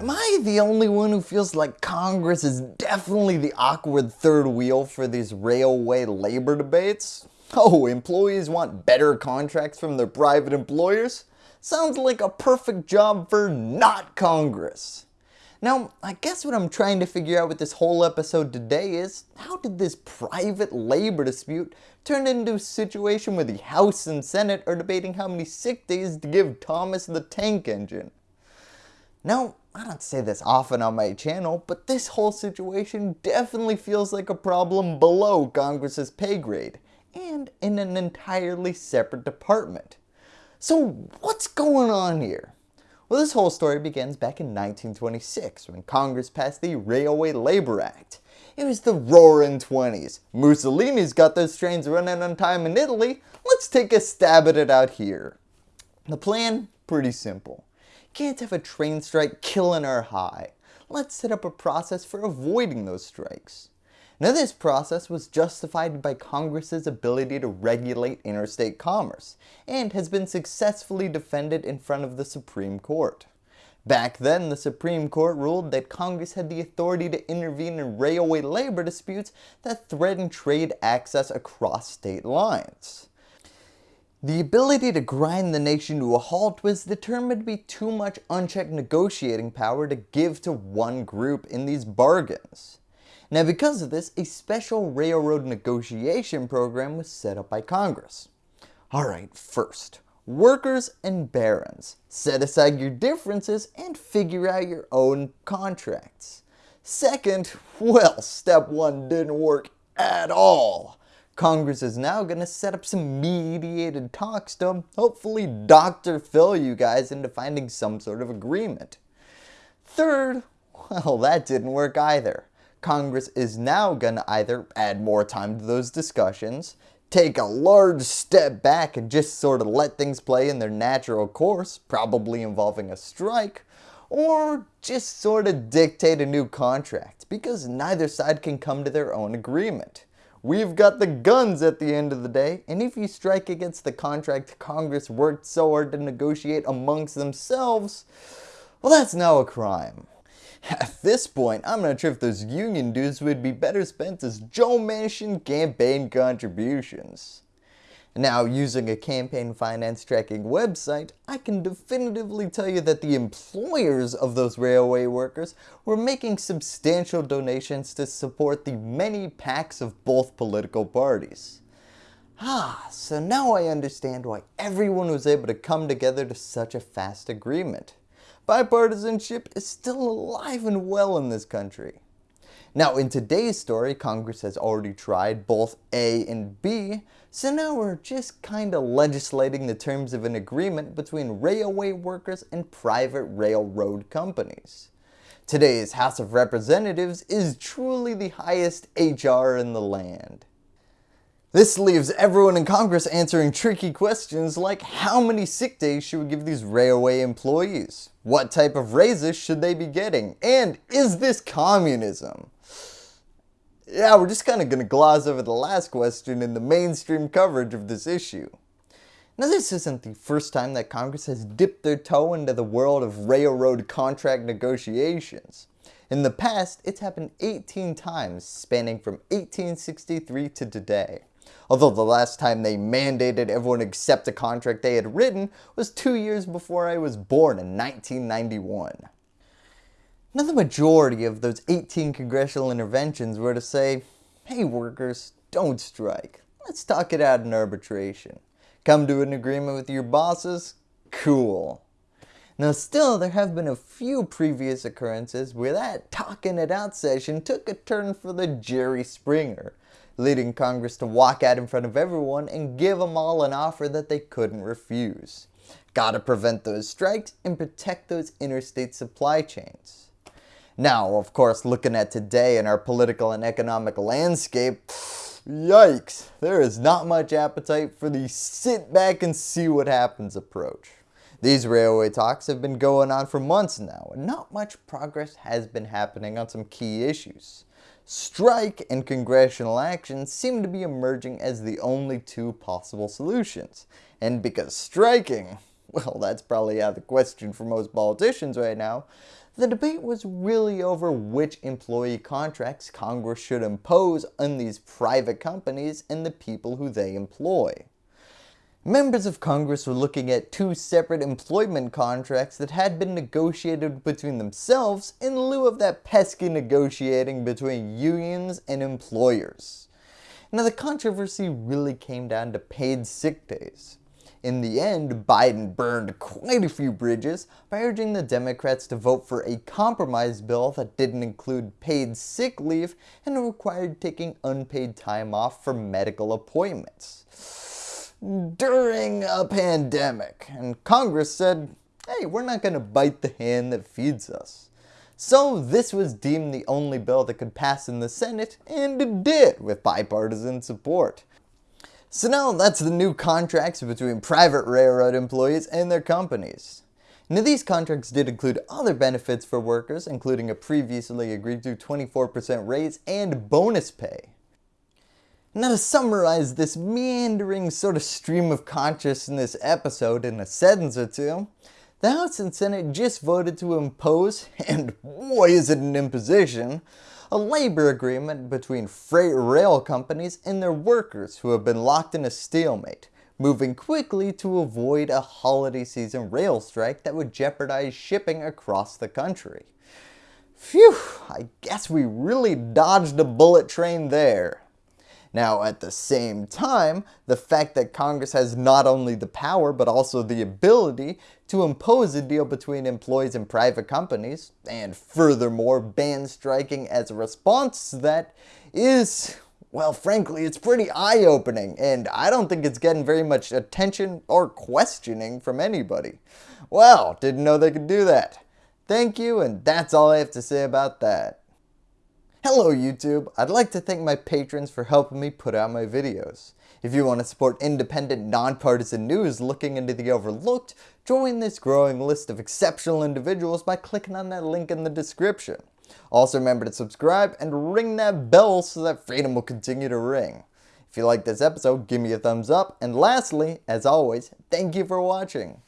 Am I the only one who feels like Congress is definitely the awkward third wheel for these railway labor debates? Oh, employees want better contracts from their private employers? Sounds like a perfect job for not Congress. Now, I guess what I'm trying to figure out with this whole episode today is, how did this private labor dispute turn into a situation where the House and Senate are debating how many sick days to give Thomas the Tank Engine? Now, I don't say this often on my channel, but this whole situation definitely feels like a problem below Congress's pay grade, and in an entirely separate department. So what's going on here? Well, this whole story begins back in 1926 when Congress passed the Railway Labor Act. It was the roaring 20s. Mussolini's got those trains running on time in Italy. Let's take a stab at it out here. The plan? Pretty simple. Can't have a train strike killing our high. Let's set up a process for avoiding those strikes. Now this process was justified by Congress's ability to regulate interstate commerce and has been successfully defended in front of the Supreme Court. Back then, the Supreme Court ruled that Congress had the authority to intervene in railway labor disputes that threaten trade access across state lines. The ability to grind the nation to a halt was determined to be too much unchecked negotiating power to give to one group in these bargains. Now because of this, a special railroad negotiation program was set up by Congress. Alright, first, workers and barons. Set aside your differences and figure out your own contracts. Second, well, step one didn't work at all. Congress is now going to set up some mediated talks to hopefully Dr. Phil you guys into finding some sort of agreement. Third, well that didn't work either. Congress is now going to either add more time to those discussions, take a large step back and just sort of let things play in their natural course, probably involving a strike, or just sort of dictate a new contract because neither side can come to their own agreement. We've got the guns at the end of the day, and if you strike against the contract Congress worked so hard to negotiate amongst themselves, well that's now a crime. At this point, I'm not sure if those union dues would be better spent as Joe Manchin campaign contributions. Now, using a campaign finance tracking website, I can definitively tell you that the employers of those railway workers were making substantial donations to support the many PACs of both political parties. Ah, so now I understand why everyone was able to come together to such a fast agreement. Bipartisanship is still alive and well in this country. Now in today's story, Congress has already tried both A and B, so now we're just kinda legislating the terms of an agreement between railway workers and private railroad companies. Today's House of Representatives is truly the highest HR in the land. This leaves everyone in Congress answering tricky questions like how many sick days should we give these railway employees? What type of raises should they be getting? And is this communism? Yeah, we're just kind of going to gloss over the last question in the mainstream coverage of this issue. Now this isn't the first time that Congress has dipped their toe into the world of railroad contract negotiations. In the past, it's happened 18 times spanning from 1863 to today. Although the last time they mandated everyone accept a contract they had written was two years before I was born in 1991. Now the majority of those 18 congressional interventions were to say, hey workers, don't strike. Let's talk it out in arbitration. Come to an agreement with your bosses? Cool. Now still, there have been a few previous occurrences where that talking it out session took a turn for the Jerry Springer, leading Congress to walk out in front of everyone and give them all an offer that they couldn't refuse. Gotta prevent those strikes and protect those interstate supply chains. Now, of course, looking at today in our political and economic landscape, yikes, there is not much appetite for the sit back and see what happens approach. These railway talks have been going on for months now, and not much progress has been happening on some key issues. Strike and congressional action seem to be emerging as the only two possible solutions. And because striking, well that's probably out of the question for most politicians right now, the debate was really over which employee contracts Congress should impose on these private companies and the people who they employ. Members of Congress were looking at two separate employment contracts that had been negotiated between themselves in lieu of that pesky negotiating between unions and employers. Now the controversy really came down to paid sick days. In the end, Biden burned quite a few bridges by urging the Democrats to vote for a compromise bill that didn't include paid sick leave and required taking unpaid time off for medical appointments during a pandemic. And Congress said, hey, we're not going to bite the hand that feeds us. So this was deemed the only bill that could pass in the Senate, and it did with bipartisan support. So now that's the new contracts between private railroad employees and their companies. Now these contracts did include other benefits for workers, including a previously agreed to 24% raise and bonus pay. Now to summarize this meandering sort of stream of consciousness episode in a sentence or two, the House and Senate just voted to impose, and boy is it an imposition, a labor agreement between freight rail companies and their workers who have been locked in a stalemate, moving quickly to avoid a holiday season rail strike that would jeopardize shipping across the country. Phew, I guess we really dodged a bullet train there. Now at the same time, the fact that Congress has not only the power but also the ability to impose a deal between employees and private companies, and furthermore ban striking as a response to that is, well frankly it's pretty eye-opening and I don't think it's getting very much attention or questioning from anybody. Well, didn't know they could do that. Thank you and that's all I have to say about that. Hello YouTube, I'd like to thank my patrons for helping me put out my videos. If you want to support independent, nonpartisan news looking into the overlooked, join this growing list of exceptional individuals by clicking on that link in the description. Also remember to subscribe and ring that bell so that freedom will continue to ring. If you like this episode, give me a thumbs up, and lastly, as always, thank you for watching.